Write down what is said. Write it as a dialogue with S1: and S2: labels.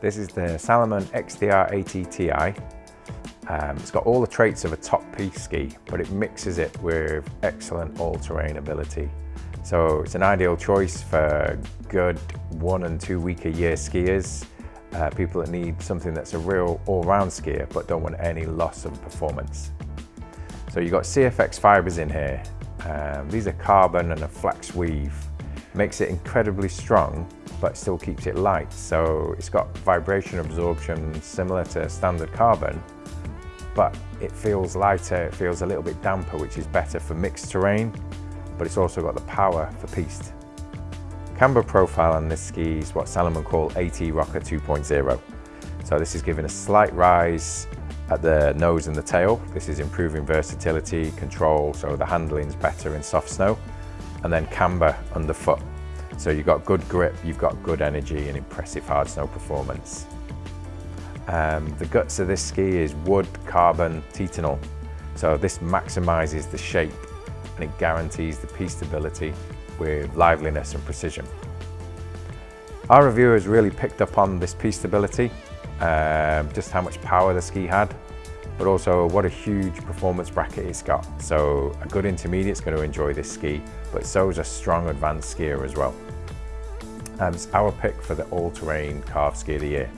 S1: This is the Salomon XTR AT TI. Um, it's got all the traits of a top piste ski, but it mixes it with excellent all-terrain ability. So it's an ideal choice for good one and two week a year skiers, uh, people that need something that's a real all-round skier but don't want any loss of performance. So you've got CFX fibers in here. Um, these are carbon and a flax weave. Makes it incredibly strong but still keeps it light. So it's got vibration absorption similar to standard carbon but it feels lighter, it feels a little bit damper which is better for mixed terrain but it's also got the power for piste. Camber profile on this ski is what Salomon call AT Rocker 2.0. So this is giving a slight rise at the nose and the tail. This is improving versatility, control, so the handling's better in soft snow. And then camber underfoot. So you've got good grip, you've got good energy and impressive hard snow performance. Um, the guts of this ski is wood, carbon, titanal. So this maximizes the shape and it guarantees the piste stability with liveliness and precision. Our reviewers really picked up on this piste stability, um, just how much power the ski had, but also what a huge performance bracket it's got. So a good intermediate's going to enjoy this ski, but so is a strong advanced skier as well. Um, it's our pick for the all-terrain carved ski of the year.